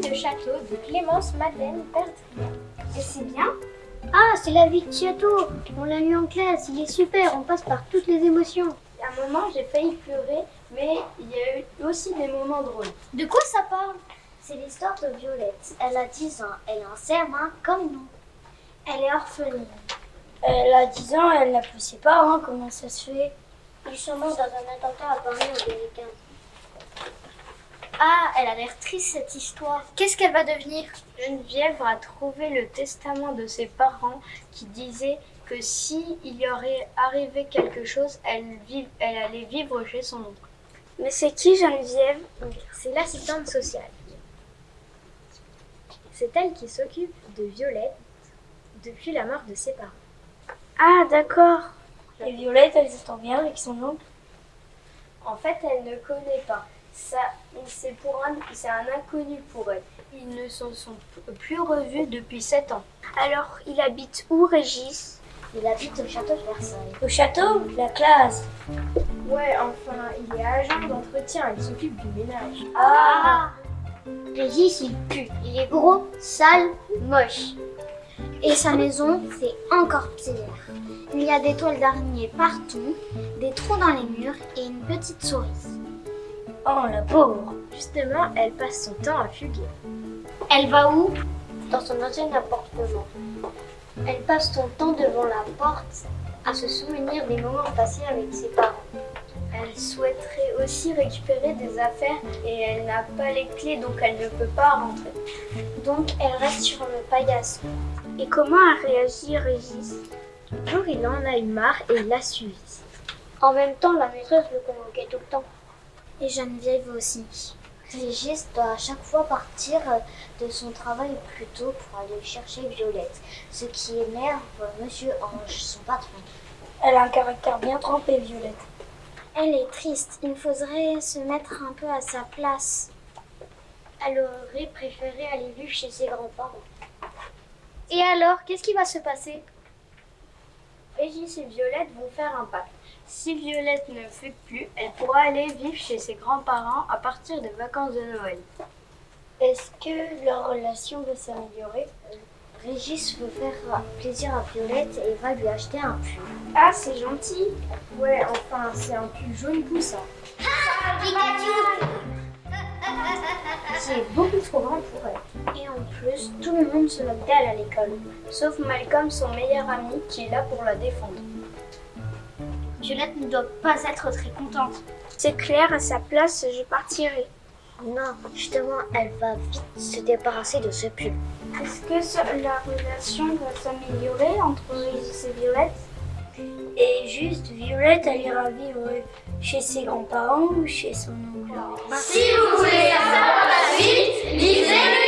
de château de Clémence Madeleine Bertrand. Et c'est bien Ah, c'est la vie de château On l'a lu en classe, il est super, on passe par toutes les émotions. À un moment, j'ai failli pleurer, mais il y a eu aussi des moments drôles. De quoi ça parle? C'est l'histoire de Violette. Elle a 10 ans, elle a un serment comme nous. Elle est orpheline. Elle a 10 ans, elle n'a plus ses parents, comment ça se fait Ils sont morts dans un attentat à Paris en 2015. Ah, elle a l'air triste cette histoire. Qu'est-ce qu'elle va devenir? Geneviève a trouvé le testament de ses parents qui disait que si il y aurait arrivé quelque chose, elle, vive, elle allait vivre chez son oncle. Mais c'est qui Geneviève? C'est l'assistante sociale. C'est elle qui s'occupe de Violette depuis la mort de ses parents. Ah, d'accord. Et Violette, elle s'entend bien avec son oncle? En fait, elle ne connaît pas. Ça, c'est pour un, c'est un inconnu pour elle. Ils ne se sont plus revus depuis sept ans. Alors, il habite où, Régis? Il habite au château de Versailles. Au château? La classe? Ouais, enfin, il est agent d'entretien, il s'occupe du ménage. Ah Régis, il pue. Il est gros, sale, moche. Et sa maison, c'est encore pire. Il y a des toiles d'araignée partout, des trous dans les murs et une petite souris. Oh, la pauvre Justement, elle passe son temps à fuguer. Elle va où? Dans son ancien appartement. Elle passe son temps devant la porte à se souvenir des moments passés avec ses parents. Elle souhaiterait aussi récupérer des affaires et elle n'a pas les clés donc elle ne peut pas rentrer. Donc elle reste sur le paillasson. Et comment a réagi Régis? Un il en a eu marre et il l'a suivi. En même temps, la maîtresse le convoquait tout le temps. Et Geneviève aussi. Régis doit à chaque fois partir de son travail plus tôt pour aller chercher Violette, ce qui énerve Monsieur Ange, son patron. Elle a un caractère bien trempé, Violette. Elle est triste, il faudrait se mettre un peu à sa place. Elle aurait préféré aller vivre chez ses grands-parents. Et alors, qu'est-ce qui va se passer? Régis et Violette vont faire un pacte. Si Violette ne fait plus, elle pourra aller vivre chez ses grands-parents à partir des vacances de Noël. Est-ce que leur relation va s'améliorer? Régis veut faire plaisir à Violette et va lui acheter un pull. Ah, c'est gentil Ouais, enfin, c'est un pull jaune poussin. C'est beaucoup trop grand pour elle. Et en plus, tout le monde se moque d'elle à l'école. Sauf Malcolm, son meilleur ami, qui est là pour la défendre. Violette ne doit pas être très contente. C'est clair, à sa place, je partirai. Non, justement, elle va vite se débarrasser de ce pull. Est-ce que la relation va s'améliorer entre Régis et Violette? Et juste, Violette, elle ira vivre chez ses grands-parents ou chez son oncle. Si vous voulez savoir la suite, lisez-le